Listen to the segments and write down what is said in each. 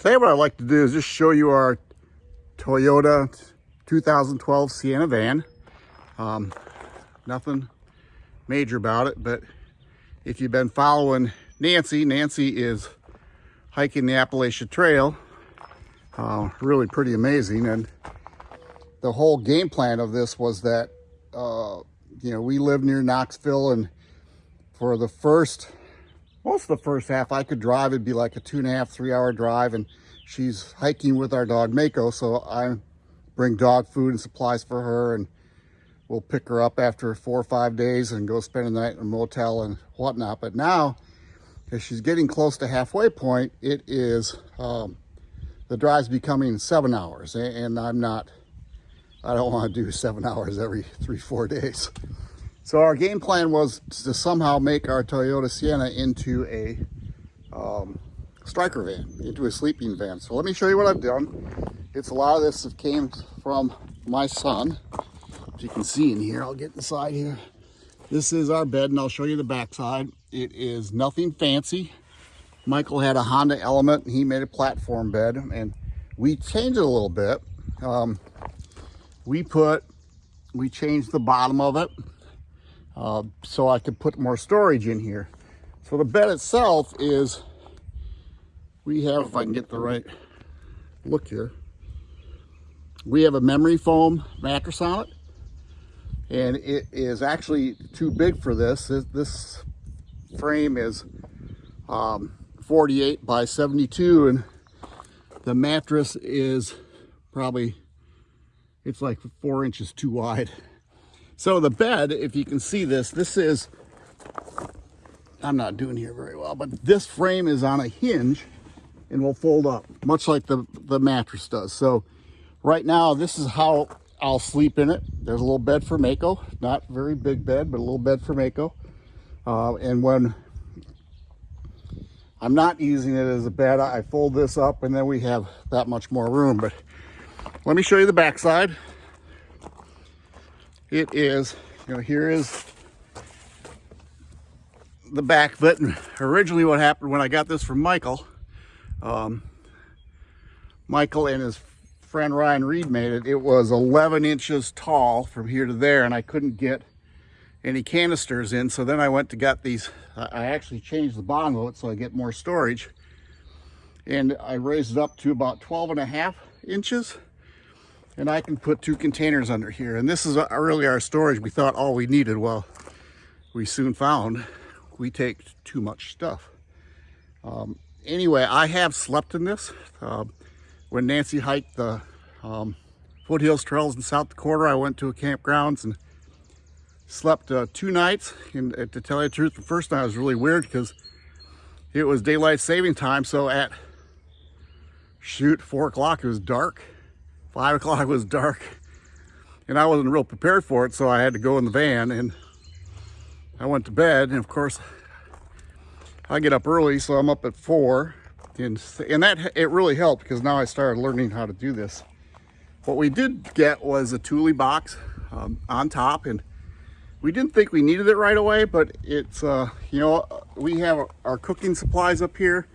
today what I'd like to do is just show you our Toyota 2012 Sienna van. Um, nothing major about it, but if you've been following Nancy, Nancy is hiking the Appalachian Trail. Uh, really pretty amazing. And the whole game plan of this was that, uh, you know, we live near Knoxville and for the first, most of the first half I could drive, it'd be like a two and a half, three hour drive. And she's hiking with our dog Mako. So I bring dog food and supplies for her and we'll pick her up after four or five days and go spend a night in a motel and whatnot. But now, as she's getting close to halfway point, it is, um, the drive's becoming seven hours and I'm not, I don't want to do seven hours every three, four days. So our game plan was to somehow make our Toyota Sienna into a um, striker van, into a sleeping van. So let me show you what I've done. It's a lot of this came from my son. As you can see in here, I'll get inside here. This is our bed and I'll show you the backside. It is nothing fancy. Michael had a Honda Element and he made a platform bed and we changed it a little bit. Um, we put, we changed the bottom of it uh, so I could put more storage in here. So the bed itself is we have, if I can get the right look here, we have a memory foam mattress on it. And it is actually too big for this. This, frame is um, 48 by 72 and the mattress is probably, it's like four inches too wide. So the bed, if you can see this, this is, I'm not doing here very well, but this frame is on a hinge and will fold up, much like the, the mattress does. So right now, this is how I'll sleep in it. There's a little bed for Mako, not very big bed, but a little bed for Mako. Uh, and when I'm not using it as a bed, I fold this up and then we have that much more room. But let me show you the backside. It is, you know, here is the back of it. And originally what happened when I got this from Michael, um, Michael and his friend Ryan Reed made it. It was 11 inches tall from here to there, and I couldn't get any canisters in. So then I went to get these. I actually changed the bottom of it so I get more storage. And I raised it up to about 12 and a half inches. And I can put two containers under here. And this is really our storage. We thought all we needed. Well, we soon found we take too much stuff. Um, anyway, I have slept in this. Uh, when Nancy hiked the um, foothills trails in South Dakota, I went to a campgrounds and slept uh, two nights. And uh, to tell you the truth, the first night was really weird because it was daylight saving time. So at shoot, four o'clock, it was dark. Five o'clock was dark. And I wasn't real prepared for it, so I had to go in the van and I went to bed. And of course, I get up early, so I'm up at four. And, and that it really helped because now I started learning how to do this. What we did get was a Thule box um, on top and we didn't think we needed it right away, but it's, uh, you know, we have our cooking supplies up here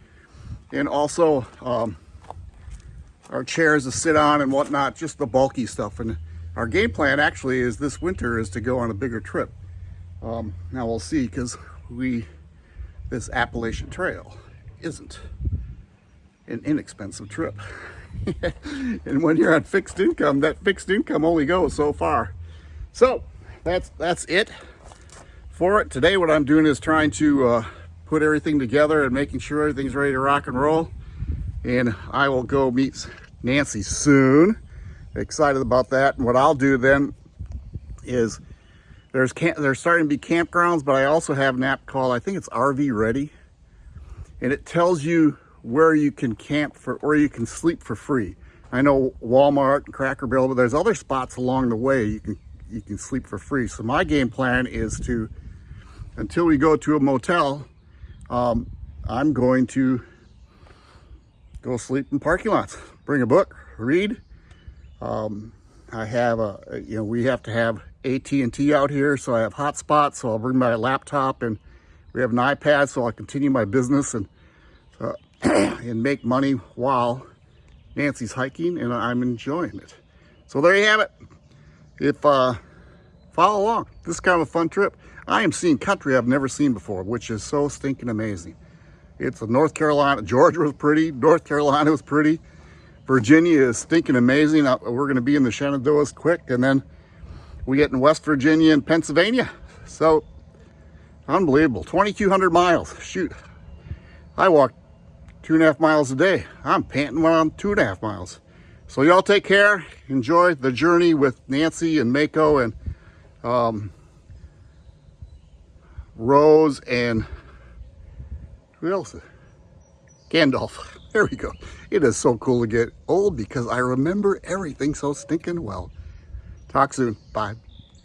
and also um, our chairs to sit on and whatnot, just the bulky stuff. And our game plan actually is this winter is to go on a bigger trip. Um, now we'll see because we this Appalachian Trail isn't an inexpensive trip. and when you're on fixed income, that fixed income only goes so far. So that's that's it for it. Today what I'm doing is trying to uh, put everything together and making sure everything's ready to rock and roll. And I will go meet Nancy soon. Excited about that. And what I'll do then is there's camp, there's starting to be campgrounds, but I also have an app called, I think it's RV Ready. And it tells you where you can camp for, or you can sleep for free. I know Walmart and Cracker Barrel, but there's other spots along the way you can, you can sleep for free. So my game plan is to, until we go to a motel, um, I'm going to go sleep in parking lots, bring a book, read. Um, I have a, you know, we have to have AT&T out here, so I have hotspots, so I'll bring my laptop and we have an iPad, so I'll continue my business. And uh, and make money while Nancy's hiking and I'm enjoying it. So there you have it. If uh, follow along, this is kind of a fun trip. I am seeing country I've never seen before, which is so stinking amazing. It's North Carolina, Georgia was pretty, North Carolina was pretty. Virginia is stinking amazing. Uh, We're gonna be in the Shenandoahs quick and then we get in West Virginia and Pennsylvania. So unbelievable, 2,200 miles, shoot. I walk two and a half miles a day. I'm panting when I'm two and a half miles. So y'all take care. Enjoy the journey with Nancy and Mako and um, Rose and who else? Gandalf. There we go. It is so cool to get old because I remember everything so stinking well. Talk soon. Bye.